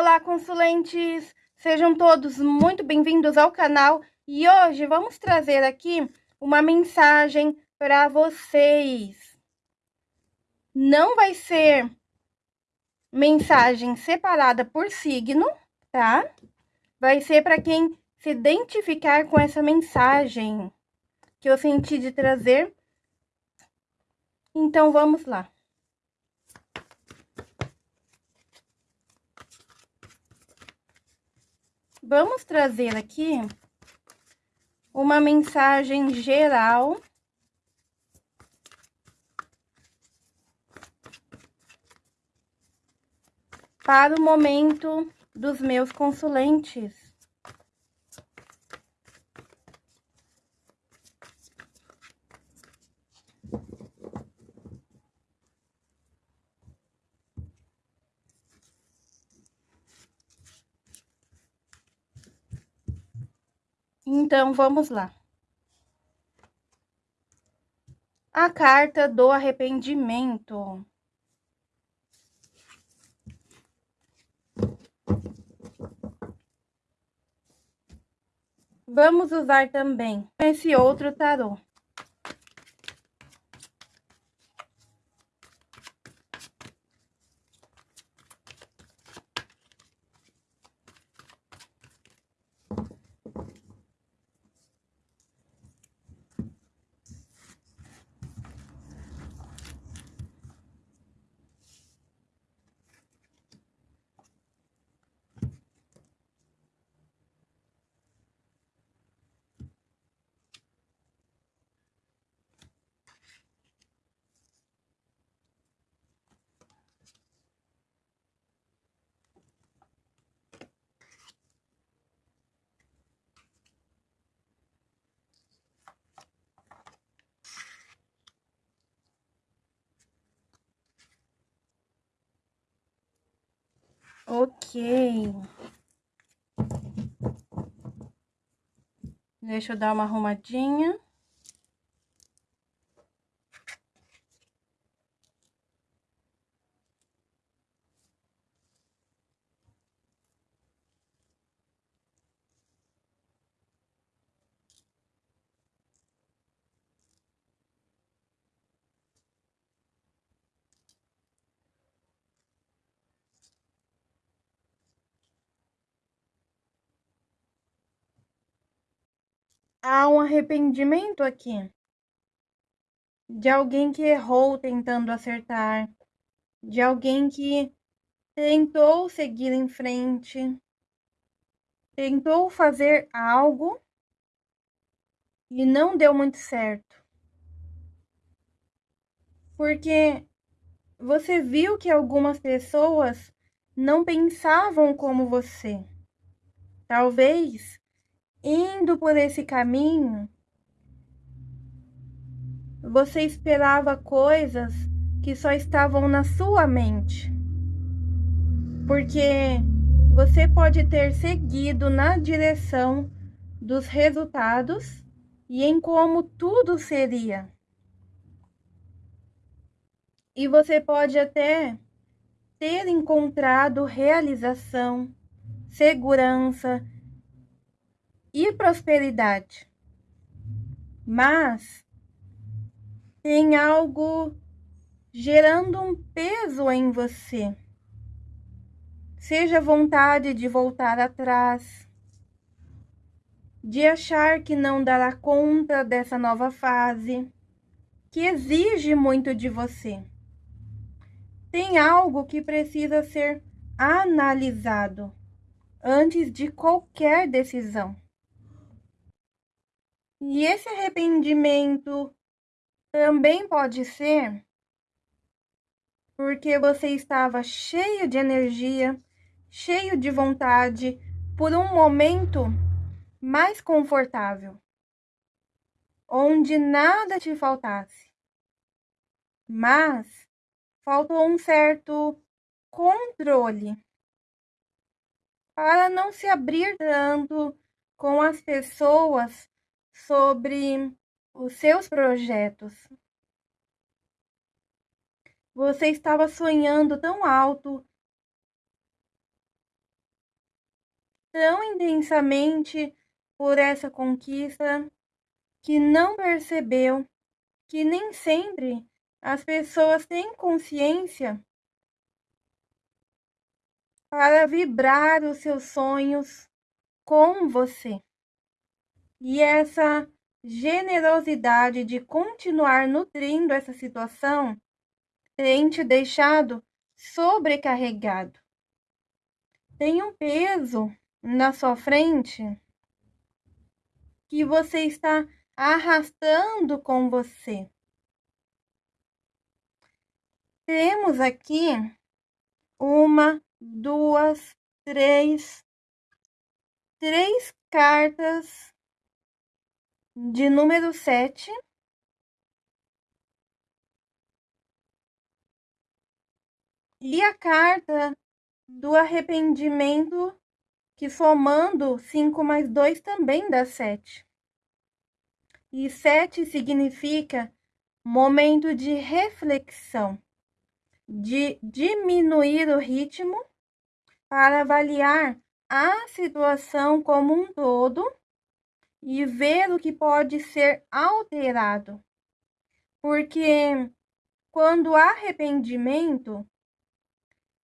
Olá, consulentes! Sejam todos muito bem-vindos ao canal e hoje vamos trazer aqui uma mensagem para vocês. Não vai ser mensagem separada por signo, tá? Vai ser para quem se identificar com essa mensagem que eu senti de trazer. Então, vamos lá. Vamos trazer aqui uma mensagem geral para o momento dos meus consulentes. Então, vamos lá. A carta do arrependimento. Vamos usar também esse outro tarô. Ok. Deixa eu dar uma arrumadinha. Há um arrependimento aqui de alguém que errou tentando acertar, de alguém que tentou seguir em frente, tentou fazer algo e não deu muito certo. Porque você viu que algumas pessoas não pensavam como você. Talvez indo por esse caminho, você esperava coisas que só estavam na sua mente. Porque você pode ter seguido na direção dos resultados e em como tudo seria. E você pode até ter encontrado realização, segurança e prosperidade. Mas tem algo gerando um peso em você. Seja vontade de voltar atrás, de achar que não dará conta dessa nova fase, que exige muito de você. Tem algo que precisa ser analisado antes de qualquer decisão. E esse arrependimento também pode ser porque você estava cheio de energia, cheio de vontade por um momento mais confortável, onde nada te faltasse. Mas faltou um certo controle para não se abrir tanto com as pessoas sobre os seus projetos. Você estava sonhando tão alto tão intensamente por essa conquista que não percebeu que nem sempre as pessoas têm consciência para vibrar os seus sonhos com você. E essa generosidade de continuar nutrindo essa situação tem te deixado sobrecarregado. Tem um peso na sua frente que você está arrastando com você. Temos aqui uma, duas, três, três cartas de número sete. E a carta do arrependimento, que somando cinco mais dois também dá sete. E sete significa momento de reflexão, de diminuir o ritmo para avaliar a situação como um todo e ver o que pode ser alterado. Porque quando há arrependimento,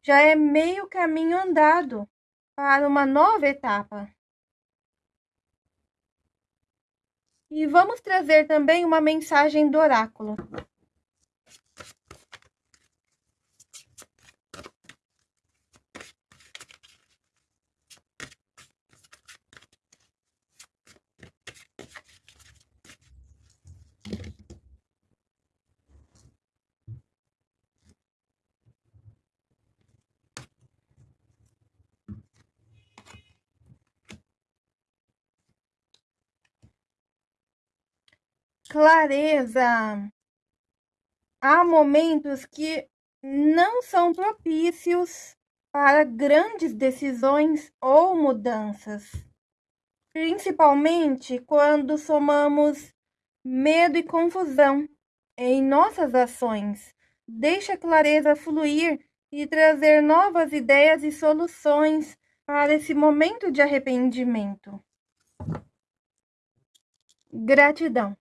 já é meio caminho andado para uma nova etapa. E vamos trazer também uma mensagem do oráculo. Clareza. Há momentos que não são propícios para grandes decisões ou mudanças, principalmente quando somamos medo e confusão em nossas ações. Deixa a clareza fluir e trazer novas ideias e soluções para esse momento de arrependimento. Gratidão.